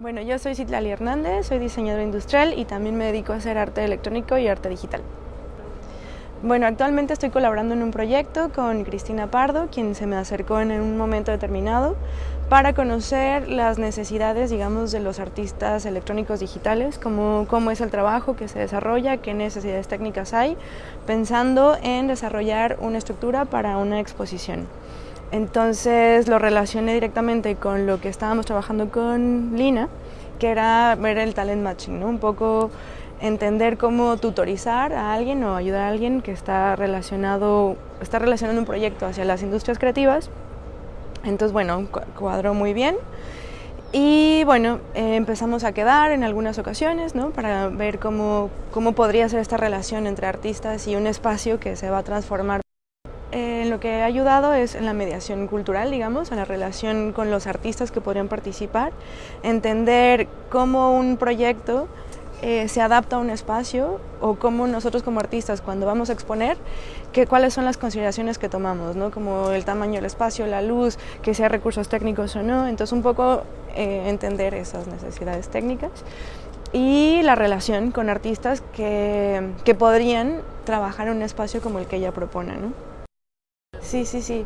Bueno, yo soy Citlali Hernández, soy diseñadora industrial y también me dedico a hacer arte electrónico y arte digital. Bueno, actualmente estoy colaborando en un proyecto con Cristina Pardo, quien se me acercó en un momento determinado para conocer las necesidades, digamos, de los artistas electrónicos digitales, cómo, cómo es el trabajo que se desarrolla, qué necesidades técnicas hay, pensando en desarrollar una estructura para una exposición. Entonces lo relacioné directamente con lo que estábamos trabajando con Lina, que era ver el talent matching, ¿no? un poco entender cómo tutorizar a alguien o ayudar a alguien que está relacionado, está relacionando un proyecto hacia las industrias creativas. Entonces, bueno, cuadró muy bien. Y bueno, eh, empezamos a quedar en algunas ocasiones ¿no? para ver cómo, cómo podría ser esta relación entre artistas y un espacio que se va a transformar en lo que ha ayudado es en la mediación cultural, digamos, en la relación con los artistas que podrían participar, entender cómo un proyecto eh, se adapta a un espacio o cómo nosotros como artistas cuando vamos a exponer, que, cuáles son las consideraciones que tomamos, ¿no? como el tamaño del espacio, la luz, que sea recursos técnicos o no, entonces un poco eh, entender esas necesidades técnicas y la relación con artistas que, que podrían trabajar en un espacio como el que ella propone. ¿no? Sí, sí, sí.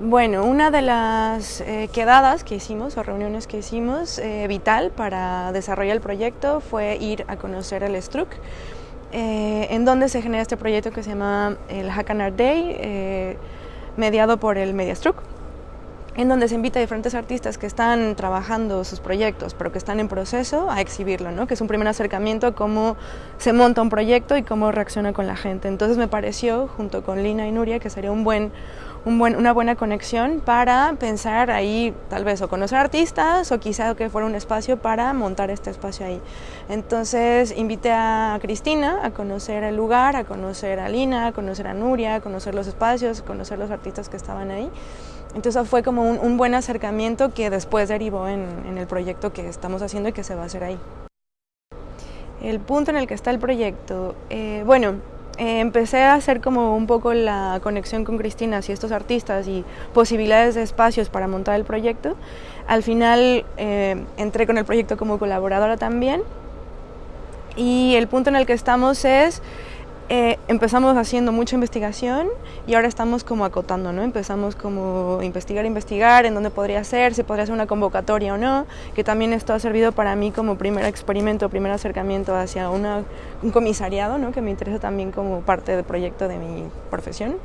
Bueno, una de las eh, quedadas que hicimos o reuniones que hicimos eh, vital para desarrollar el proyecto fue ir a conocer el Struck, eh, en donde se genera este proyecto que se llama el Hack Art Day, mediado por el MediaStruck en donde se invita a diferentes artistas que están trabajando sus proyectos, pero que están en proceso, a exhibirlo, ¿no? que es un primer acercamiento a cómo se monta un proyecto y cómo reacciona con la gente. Entonces me pareció, junto con Lina y Nuria, que sería un buen, un buen, una buena conexión para pensar ahí, tal vez, o conocer artistas, o quizá que fuera un espacio para montar este espacio ahí. Entonces invité a Cristina a conocer el lugar, a conocer a Lina, a conocer a Nuria, a conocer los espacios, a conocer los artistas que estaban ahí. Entonces fue como un, buen acercamiento que después derivó en, el proyecto que estamos haciendo y que se va a hacer ahí. El punto en el que está el proyecto, eh, bueno, eh, empecé a hacer como un poco la conexión con Cristina y estos artistas y posibilidades de espacios para montar el proyecto. Al final eh, entré con el proyecto como colaboradora también y el punto en el que estamos es eh, empezamos haciendo mucha investigación y ahora estamos como acotando, ¿no? Empezamos como investigar, investigar en dónde podría ser, si podría ser una convocatoria o no, que también esto ha servido para mí como primer experimento, primer acercamiento hacia un comisariado, ¿no? Que me interesa también como parte del proyecto de mi profesión.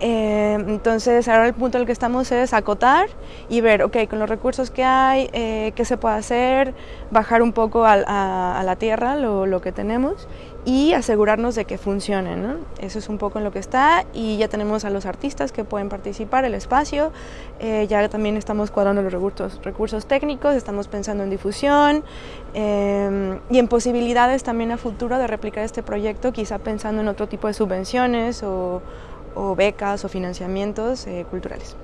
Eh, entonces ahora el punto en el que estamos es acotar y ver, ok, con los recursos que hay, eh, qué se puede hacer, bajar un poco a, la tierra lo, que tenemos y asegurarnos de que funcione. Eso es un poco en lo que está y ya tenemos a los artistas que pueden participar, el espacio, eh, ya también estamos cuadrando los recursos, recursos técnicos, estamos pensando en difusión y en posibilidades también a futuro de replicar este proyecto, quizá pensando en otro tipo de subvenciones o o becas o financiamientos eh, culturales.